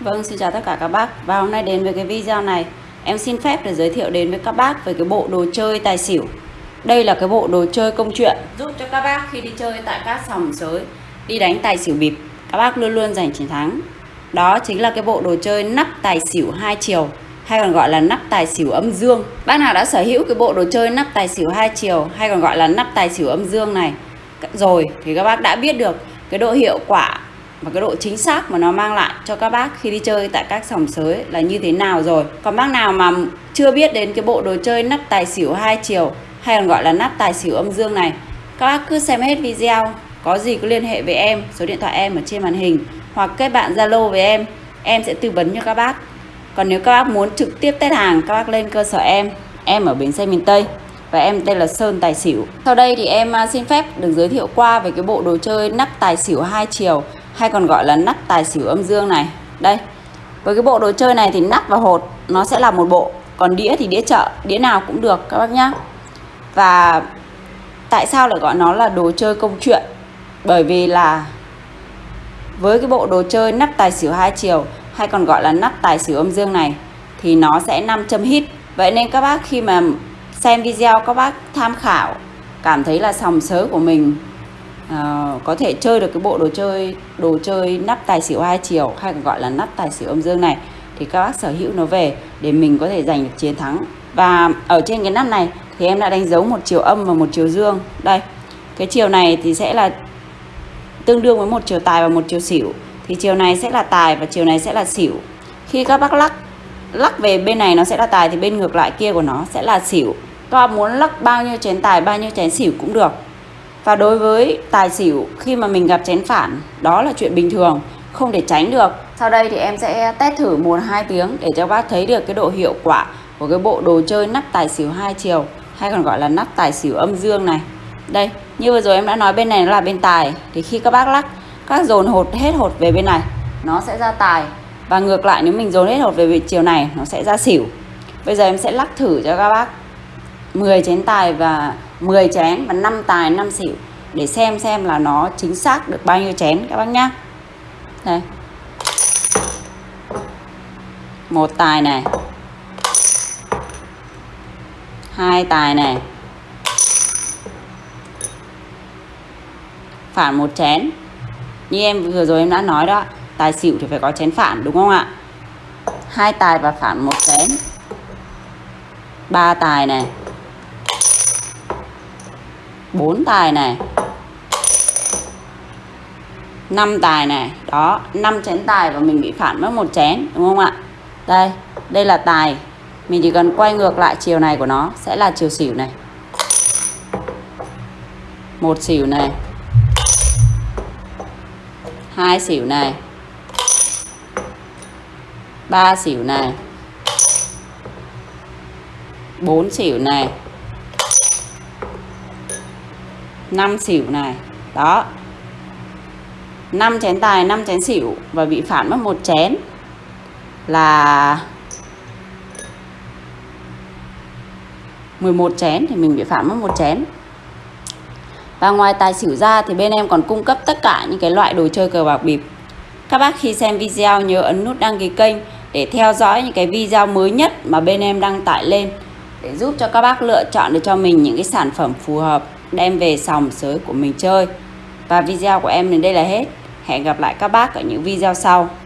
Vâng, xin chào tất cả các bác. Và hôm nay đến với cái video này Em xin phép để giới thiệu đến với các bác về cái bộ đồ chơi tài xỉu. Đây là cái bộ đồ chơi công chuyện Giúp cho các bác khi đi chơi tại các sòng sới Đi đánh tài xỉu bịp Các bác luôn luôn giành chiến thắng. Đó chính là cái bộ đồ chơi nắp tài xỉu hai chiều Hay còn gọi là nắp tài xỉu âm dương. Bác nào đã sở hữu cái bộ đồ chơi nắp tài xỉu hai chiều Hay còn gọi là nắp tài xỉu âm dương này? Rồi thì các bác đã biết được cái độ hiệu quả và cái độ chính xác mà nó mang lại cho các bác khi đi chơi tại các sòng sới là như thế nào rồi? Còn bác nào mà chưa biết đến cái bộ đồ chơi nắp tài xỉu hai chiều hay còn gọi là nắp tài xỉu âm dương này, các bác cứ xem hết video. Có gì cứ liên hệ với em, số điện thoại em ở trên màn hình, hoặc kết bạn zalo với em em sẽ tư vấn cho các bác. Còn nếu các bác muốn trực tiếp test hàng, các bác lên cơ sở em. Em ở bến xe miền tây và em tên là Sơn Tài Xỉu. Sau đây thì em à, xin phép được giới thiệu qua về cái bộ đồ chơi nắp tài xỉu hai chiều hay còn gọi là nắp tài xỉu âm dương này. Đây, với cái bộ đồ chơi này thì nắp và hột nó sẽ là một bộ, còn đĩa thì đĩa chợ, đĩa nào cũng được, các bác nhá. Và tại sao lại gọi nó là đồ chơi công chuyện? Bởi vì là với cái bộ đồ chơi nắp tài xỉu hai chiều, hay còn gọi là nắp tài xỉu âm dương này, thì nó sẽ 5 châm hit vậy nên các bác khi mà xem video các bác tham khảo, cảm thấy là sòng sớ của mình Ờ, có thể chơi được cái bộ đồ chơi đồ chơi nắp tài xỉu hai chiều, hay còn gọi là nắp tài xỉu âm dương này, thì các bác sở hữu nó về để mình có thể giành được chiến thắng. Và ở trên cái nắp này thì em đã đánh dấu một chiều âm và một chiều dương. Đây, cái chiều này thì sẽ là tương đương với một chiều tài và một chiều xỉu. Thì chiều này sẽ là tài và chiều này sẽ là xỉu. Khi các bác lắc lắc về bên này nó sẽ là tài thì bên ngược lại kia của nó sẽ là xỉu. Các bác muốn lắc bao nhiêu chén tài, bao nhiêu chén xỉu cũng được và đối với tài xỉu khi mà mình gặp chén phản đó là chuyện bình thường, không thể tránh được. Sau đây thì em sẽ test thử 1-2 tiếng để cho bác thấy được cái độ hiệu quả của cái bộ đồ chơi nắp tài xỉu hai chiều hay còn gọi là nắp tài xỉu âm dương này. Đây, như vừa rồi em đã nói bên này nó là bên tài thì khi các bác lắc, các dồn hột hết hột về bên này nó sẽ ra tài và ngược lại nếu mình dồn hết hột về chiều này nó sẽ ra xỉu. Bây giờ em sẽ lắc thử cho các bác 10 chén tài và 10 chén và 5 tài 5 xỉu để xem xem là nó chính xác được bao nhiêu chén các bác nhá. Đây. Một tài này. Hai tài này. Phản một chén. Như em vừa rồi em đã nói đó, tài xỉu thì phải có chén phản, đúng không ạ? Hai tài và phản một chén. Ba tài này. 4 tài này. 5 tài này. Đó 5 chén tài và mình bị phản mất một chén, đúng không ạ? Đây đây là tài. Mình chỉ cần quay ngược lại chiều này của nó, sẽ là chiều xỉu này. Một xỉu này. Hai xỉu này. Ba xỉu này. Bốn xỉu này. 5 xỉu này. Đó. 5 chén tài 5 chén xỉu và bị phản mất một chén là 11 chén thì mình bị phản mất một chén. Và ngoài tài xỉu ra thì bên em còn cung cấp tất cả những cái loại đồ chơi cờ bạc bịp. Các bác khi xem video nhớ ấn nút đăng ký kênh để theo dõi những cái video mới nhất mà bên em đăng tải lên để giúp cho các bác lựa chọn được cho mình những cái sản phẩm phù hợp đem về sòng sới của mình chơi. Và video của em đến đây là hết. Hẹn gặp lại các bác ở những video sau.